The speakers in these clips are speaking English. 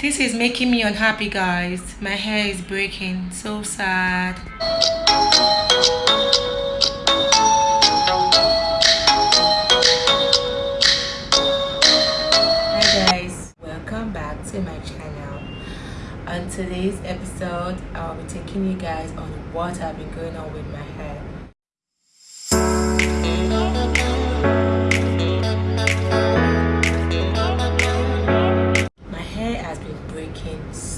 This is making me unhappy guys. My hair is breaking. So sad. Hi guys, welcome back to my channel. On today's episode, I'll be taking you guys on what I've been going on with my hair.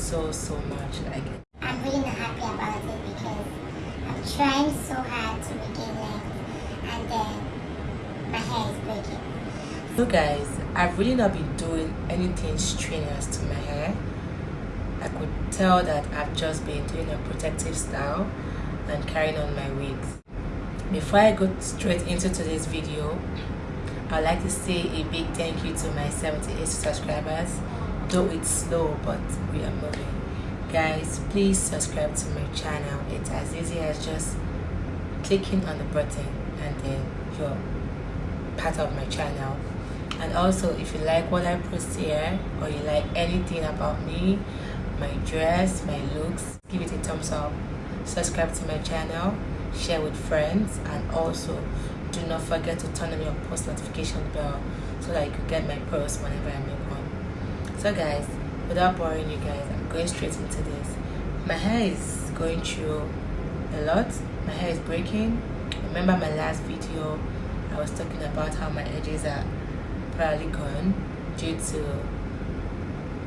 So so much. Like i'm really not happy about it because i'm trying so hard to regain length and then my hair is breaking. So guys i've really not been doing anything strenuous to my hair. I could tell that i've just been doing a protective style and carrying on my wigs before i go straight into today's video i'd like to say a big thank you to my 78 subscribers though it's slow but we are moving. Guys please subscribe to my channel. It's as easy as just clicking on the button and then you're part of my channel. And also if you like what i post here or you like anything about me my dress my looks give it a thumbs up. Subscribe to my channel share with friends and also do not forget to turn on your post notification bell so that you can get my posts whenever i make one so guys without boring you guys i'm going straight into this. My hair is going through a lot. My hair is breaking. Remember my last video i was talking about how my edges are probably gone due to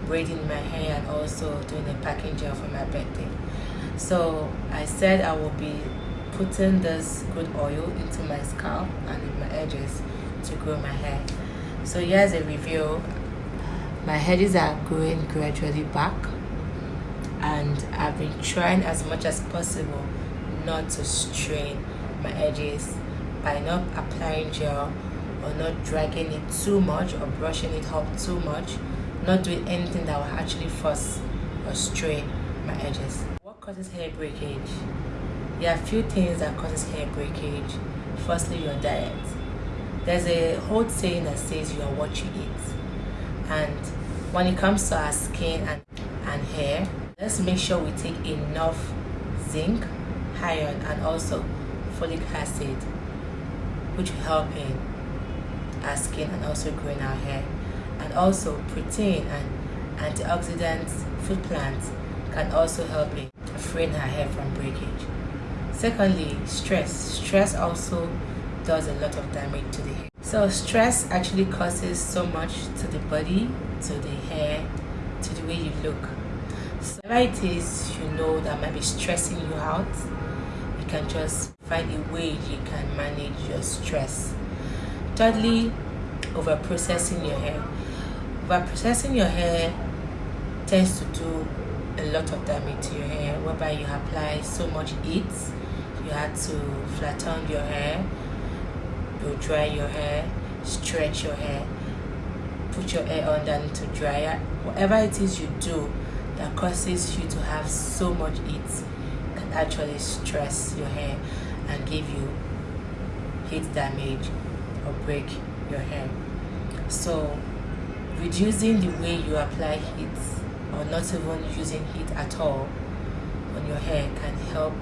braiding my hair and also doing a packing gel for my birthday. So i said i will be putting this good oil into my scalp and in my edges to grow my hair. So here's a review my edges are growing gradually back and I've been trying as much as possible not to strain my edges by not applying gel or not dragging it too much or brushing it up too much not doing anything that will actually force or strain my edges. What causes hair breakage? There are a few things that causes hair breakage. Firstly your diet. There's a whole saying that says you are what you eat and when it comes to our skin and, and hair let's make sure we take enough zinc iron and also folic acid which will help in our skin and also growing our hair. And also protein and antioxidants food plants can also help in freeing our hair from breakage. Secondly stress. Stress also does a lot of damage to the hair so stress actually causes so much to the body to the hair to the way you look. So it is you know that might be stressing you out you can just find a way you can manage your stress. Thirdly over processing your hair. Over processing your hair tends to do a lot of damage to your hair whereby you apply so much heat you had to flatten your hair you dry your hair stretch your hair put your hair underneath to dryer. Whatever it is you do that causes you to have so much heat can actually stress your hair and give you heat damage or break your hair. So reducing the way you apply heat or not even using heat at all on your hair can help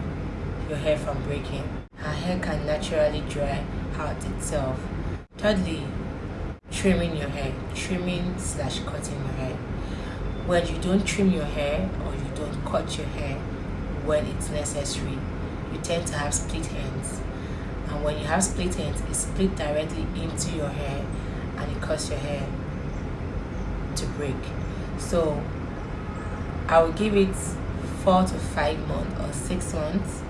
your hair from breaking. Our hair can naturally dry out itself. Thirdly, trimming your hair. Trimming slash cutting your hair. When you don't trim your hair or you don't cut your hair when it's necessary, you tend to have split ends. And when you have split ends, it split directly into your hair and it causes your hair to break. So I will give it four to five months or six months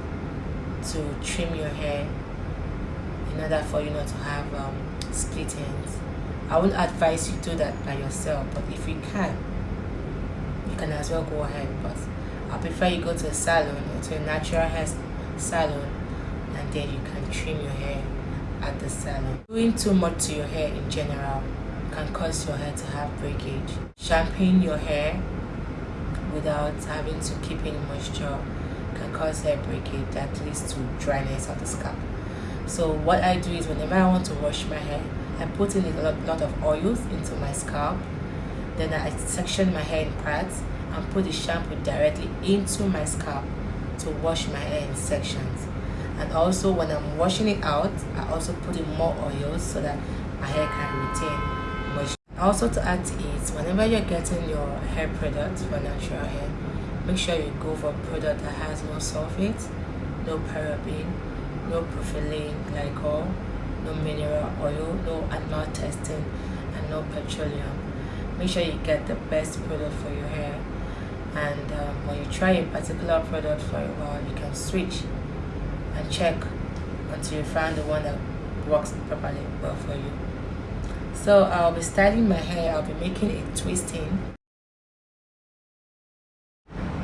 to trim your hair in order for you not to have um, split ends. I wouldn't advise you do that by yourself, but if you can, you can as well go ahead. But I prefer you go to a salon or to a natural hair salon and then you can trim your hair at the salon. Doing too much to your hair in general can cause your hair to have breakage. Shampooing your hair without having to keep any moisture can cause hair breakage that leads to dryness of the scalp so what i do is whenever i want to wash my hair i put in a lot, lot of oils into my scalp. Then I section my hair in parts and put the shampoo directly into my scalp to wash my hair in sections. And also when I'm washing it out I also put in more oils so that my hair can retain moisture. Also to add to it whenever you're getting your hair products for natural hair make sure you go for a product that has no sulfate no paraben no propylene glycol no mineral oil no animal testing and no petroleum. Make sure you get the best product for your hair. And um, when you try a particular product for a while you can switch and check until you find the one that works properly well for you. So I'll be styling my hair. I'll be making a twisting.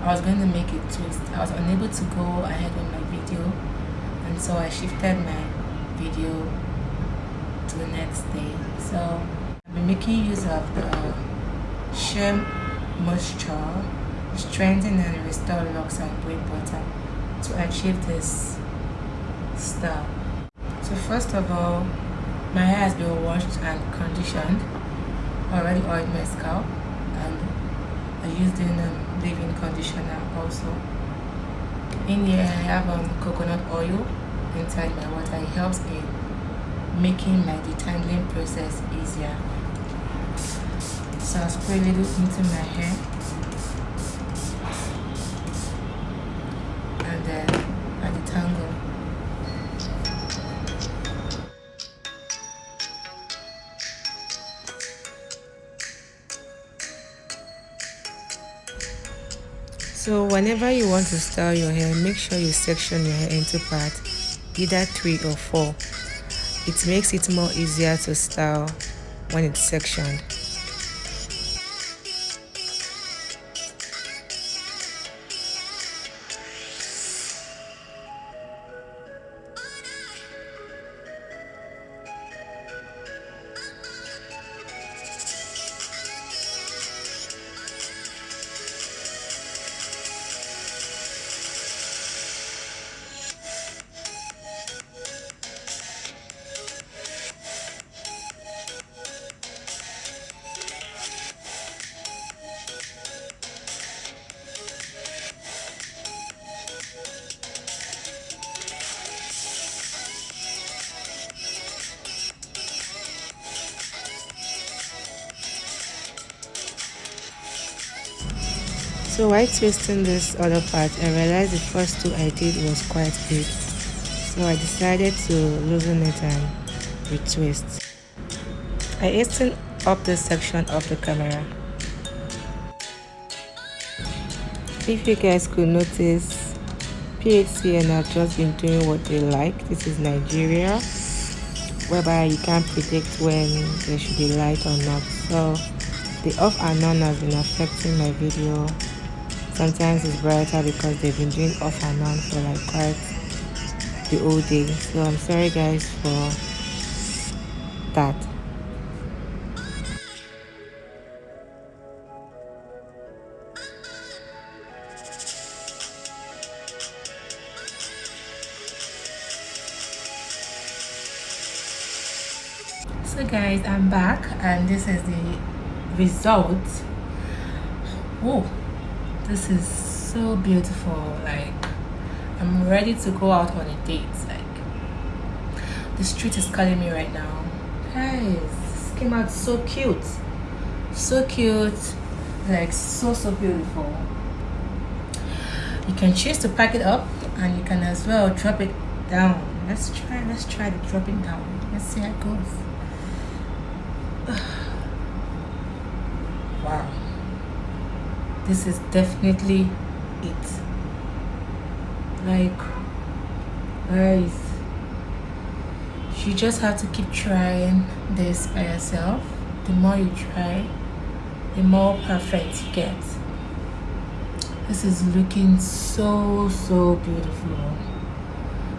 I was going to make it twist. I was unable to go ahead with my video and so I shifted my video to the next day. So I'll be making use of the Sheer Moisture strengthen and restore locks and braid butter to achieve this style. So first of all my hair has been washed and conditioned. I already oiled my scalp and I used in um, leave-in conditioner also. In here I have um, coconut oil inside my water it helps in making my detangling process easier. So I'll spray a little into my hair. And then I detangle. So whenever you want to style your hair, make sure you section your hair into parts, either three or four. It makes it more easier to style when it's sectioned. So while twisting this other part, I realized the first two I did was quite big. So I decided to loosen it and retwist. I hastened up this section of the camera. If you guys could notice, PHCN have just been doing what they like. This is Nigeria, whereby you can't predict when there should be light or not. So the off and on has been affecting my video sometimes it's brighter because they've been doing off and on for like quite the whole day. So i'm sorry guys for that. So guys i'm back and this is the result. Oh this is so beautiful like i'm ready to go out on a date like the street is calling me right now. Guys this came out so cute. So cute like so so beautiful. You can choose to pack it up and you can as well drop it down. Let's try let's try to drop it down. Let's see how it goes. Wow this is definitely it. Like guys you just have to keep trying this by yourself. The more you try the more perfect you get. This is looking so so beautiful.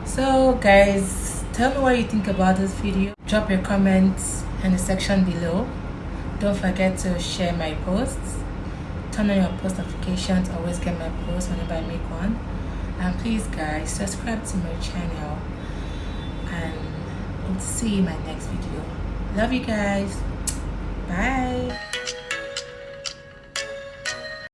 So guys tell me what you think about this video. Drop your comments in the section below. Don't forget to share my posts turn on your post notifications always get my posts whenever i make one. And please guys subscribe to my channel. And to see you in my next video. Love you guys. Bye